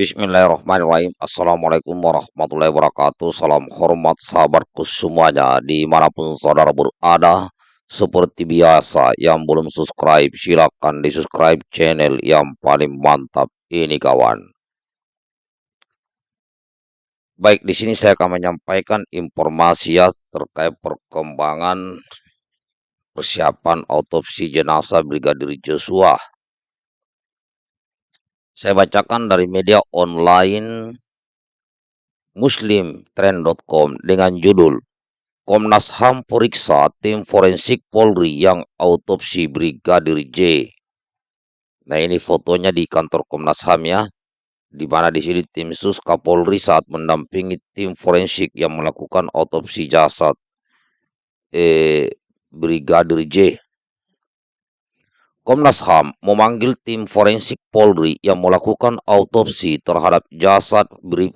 Bismillahirrahmanirrahim. Assalamualaikum warahmatullahi wabarakatuh. Salam hormat sahabatku semuanya di mana pun saudara berada. Seperti biasa yang belum subscribe silakan di subscribe channel yang paling mantap ini kawan. Baik di sini saya akan menyampaikan informasi ya terkait perkembangan persiapan autopsi jenazah Brigadir Joshua saya bacakan dari media online muslimtrend.com dengan judul Komnas HAM periksa tim forensik Polri yang autopsi Brigadir J. Nah ini fotonya di kantor Komnas HAM ya, di mana di sini tim sus Kapolri saat mendampingi tim forensik yang melakukan autopsi jasad eh, Brigadir J Komnas HAM memanggil tim forensik Polri yang melakukan autopsi terhadap jasad Brig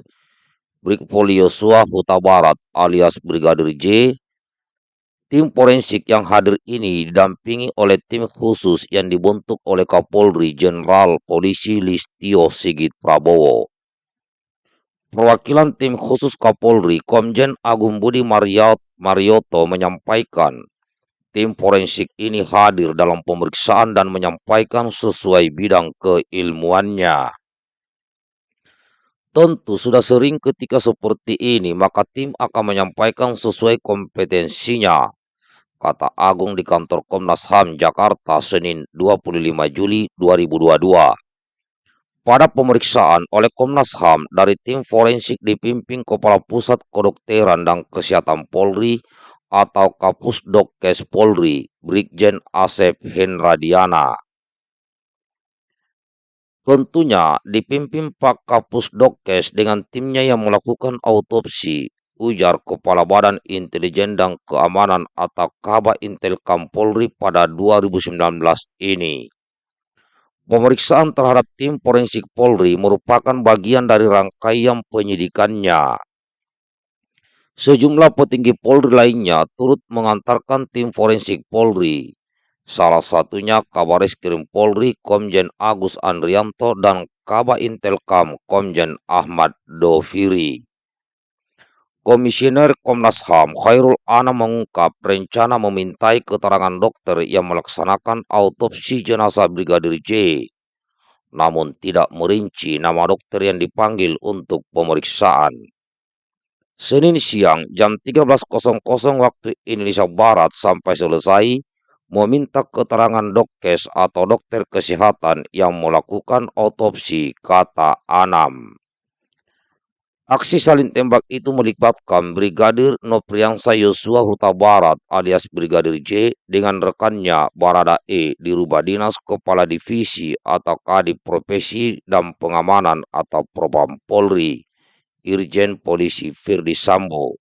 Brigpolio Yosua Huta Barat alias Brigadir J. Tim forensik yang hadir ini didampingi oleh tim khusus yang dibentuk oleh Kapolri Jenderal Polisi Listio Sigit Prabowo. Perwakilan tim khusus Kapolri Komjen Agung Budi Marioto menyampaikan Tim forensik ini hadir dalam pemeriksaan dan menyampaikan sesuai bidang keilmuannya. Tentu sudah sering ketika seperti ini, maka tim akan menyampaikan sesuai kompetensinya, kata Agung di kantor Komnas HAM Jakarta Senin 25 Juli 2022. Pada pemeriksaan oleh Komnas HAM dari tim forensik dipimpin Kepala Pusat Kedokteran dan Kesehatan Polri atau Kapus Dokkes Polri, Brigjen Asep Henradiana. Tentunya dipimpin Pak Kapus Dokkes dengan timnya yang melakukan autopsi, ujar Kepala Badan Intelijen dan Keamanan atau Kaba Intelkam Polri pada 2019 ini. Pemeriksaan terhadap tim forensik Polri merupakan bagian dari rangkaian penyidikannya Sejumlah petinggi Polri lainnya turut mengantarkan tim forensik Polri. Salah satunya Kabaris Krim Polri Komjen Agus Andrianto dan Kaba Intelkam Komjen Ahmad Doviri. Komisioner Komnas HAM Khairul Ana mengungkap rencana memintai keterangan dokter yang melaksanakan autopsi jenazah Brigadir J. Namun tidak merinci nama dokter yang dipanggil untuk pemeriksaan. Senin siang jam 13.00 waktu Indonesia Barat sampai selesai meminta keterangan dokkes atau dokter kesehatan yang melakukan otopsi, kata Anam. Aksi saling tembak itu melibatkan Brigadir Nopriansa Yosua Huta Barat alias Brigadir J dengan rekannya Barada E di Rubah Dinas Kepala Divisi atau Kadip Profesi dan Pengamanan atau Propam Polri Irjen Polisi Firdi Sambo.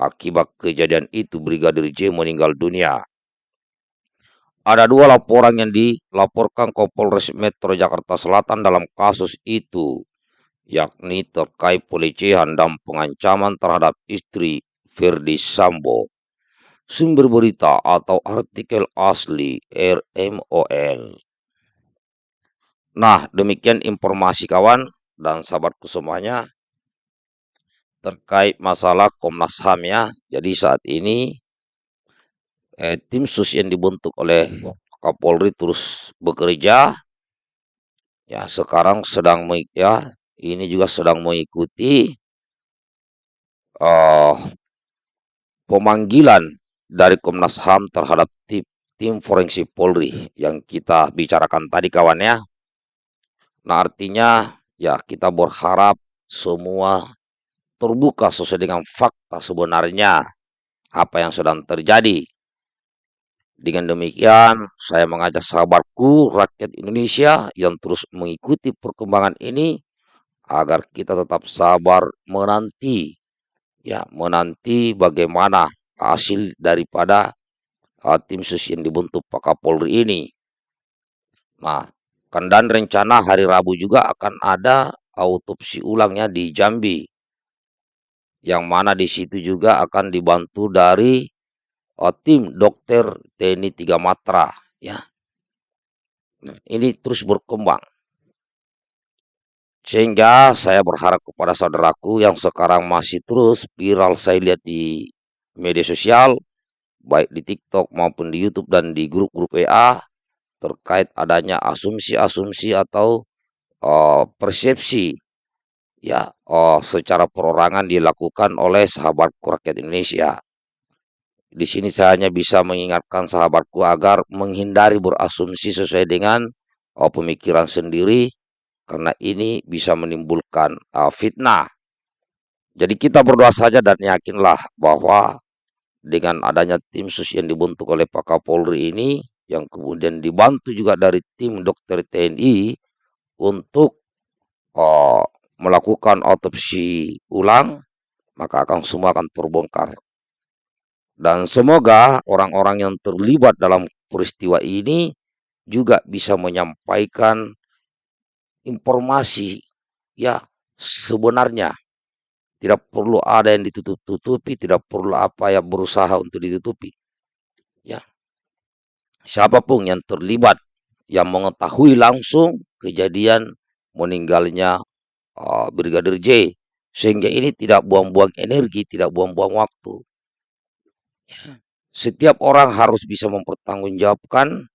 Akibat kejadian itu Brigadir J meninggal dunia. Ada dua laporan yang dilaporkan ke Polres Metro Jakarta Selatan dalam kasus itu, yakni terkait pelecehan dan pengancaman terhadap istri Firdi Sambo. Sumber berita atau artikel asli RMOL. Nah, demikian informasi kawan dan sahabatku semuanya terkait masalah Komnas HAM ya. Jadi saat ini eh, tim sus yang dibentuk oleh Kapolri terus bekerja. Ya sekarang sedang ya ini juga sedang mengikuti uh, pemanggilan dari Komnas HAM terhadap tim, tim forensik Polri yang kita bicarakan tadi kawan ya. Nah artinya ya kita berharap semua terbuka sesuai dengan fakta sebenarnya apa yang sedang terjadi. Dengan demikian, saya mengajak sahabatku rakyat Indonesia yang terus mengikuti perkembangan ini agar kita tetap sabar menanti ya, menanti bagaimana hasil daripada uh, tim sus yang dibentuk Pak Kapolri ini. Nah, kan dan rencana hari Rabu juga akan ada autopsi ulangnya di Jambi yang mana di situ juga akan dibantu dari uh, tim dokter TNI Tiga Matra ya. Nah, ini terus berkembang. Sehingga saya berharap kepada saudaraku yang sekarang masih terus viral saya lihat di media sosial, baik di TikTok maupun di YouTube dan di grup-grup WA terkait adanya asumsi-asumsi atau uh, persepsi ya uh, secara perorangan dilakukan oleh sahabatku rakyat Indonesia. Di sini saya hanya bisa mengingatkan sahabatku agar menghindari berasumsi sesuai dengan uh, pemikiran sendiri karena ini bisa menimbulkan uh, fitnah. Jadi kita berdoa saja dan yakinlah bahwa dengan adanya tim sus yang dibentuk oleh Pak Kapolri ini, yang kemudian dibantu juga dari tim dokter TNI untuk uh, melakukan otopsi ulang, maka akan semua akan terbongkar. Dan semoga orang-orang yang terlibat dalam peristiwa ini juga bisa menyampaikan informasi ya sebenarnya tidak perlu ada yang ditutup-tutupi, tidak perlu apa yang berusaha untuk ditutupi. Ya. Siapa pun yang terlibat yang mengetahui langsung kejadian meninggalnya uh, Brigadir J sehingga ini tidak buang-buang energi, tidak buang-buang waktu. Ya. Setiap orang harus bisa mempertanggungjawabkan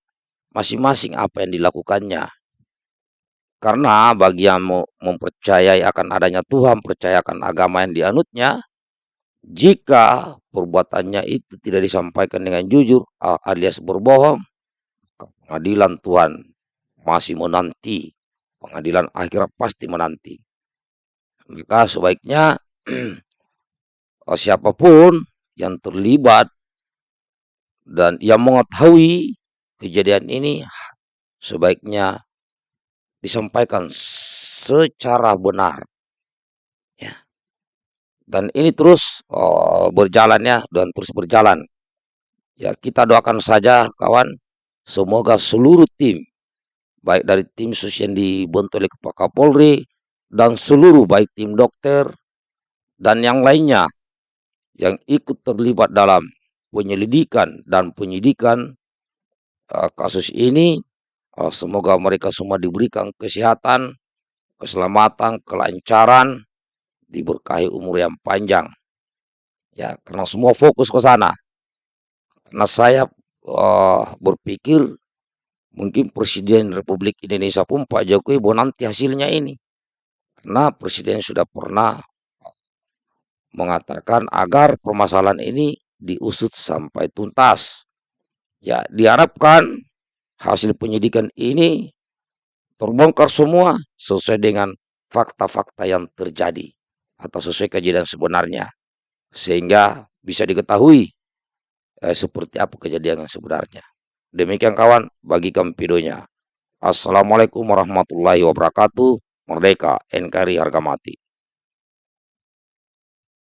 masing-masing apa yang dilakukannya. Karena bagi yang mempercayai akan adanya Tuhan, percaya akan agama yang dianutnya, jika perbuatannya itu tidak disampaikan dengan jujur alias berbohong, pengadilan Tuhan masih menanti. Pengadilan akhirat pasti menanti. Maka sebaiknya siapa pun yang terlibat dan yang mengetahui kejadian ini sebaiknya disampaikan secara benar. Ya. Dan ini terus oh, berjalan ya dan terus berjalan. Ya, kita doakan saja kawan, semoga seluruh tim baik dari tim sus yang dibentuk oleh Pak Kapolri dan seluruh baik tim dokter dan yang lainnya yang ikut terlibat dalam penyelidikan dan penyidikan uh, kasus ini Oh, semoga mereka semua diberikan kesehatan, keselamatan, kelancaran, diberkahi umur yang panjang. Ya, karena semua fokus ke sana. Karena saya uh, berpikir mungkin Presiden Republik Indonesia pun Pak Jokowi nanti hasilnya ini. Karena Presiden sudah pernah mengatakan agar permasalahan ini diusut sampai tuntas. Ya, diharapkan hasil penyidikan ini terbongkar semua sesuai dengan fakta-fakta yang terjadi atau sesuai kejadian sebenarnya sehingga bisa diketahui eh, seperti apa kejadian yang sebenarnya. Demikian kawan, bagikan videonya. Assalamualaikum warahmatullahi wabarakatuh. Merdeka, NKRI harga mati.